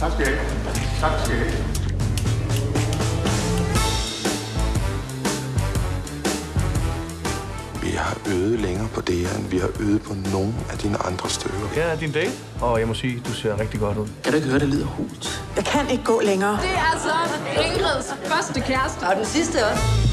Tak skal I have. Tak skal I have. Vi har øvet længere på det her, end vi har øvet på nogen af dine andre stykker. Her er din date, og jeg må sige, du ser rigtig godt ud. Kan du ikke høre, det lyder hult? Jeg kan ikke gå længere. Det er altså Ingrids første kæreste. Og den sidste også.